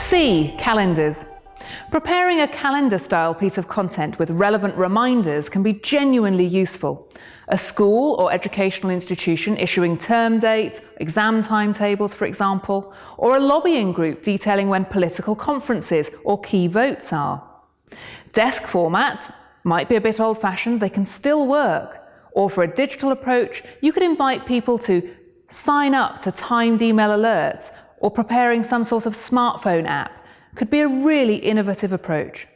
C. Calendars. Preparing a calendar-style piece of content with relevant reminders can be genuinely useful. A school or educational institution issuing term dates, exam timetables for example, or a lobbying group detailing when political conferences or key votes are. Desk formats might be a bit old-fashioned, they can still work. Or for a digital approach, you could invite people to sign up to timed email alerts or preparing some sort of smartphone app could be a really innovative approach.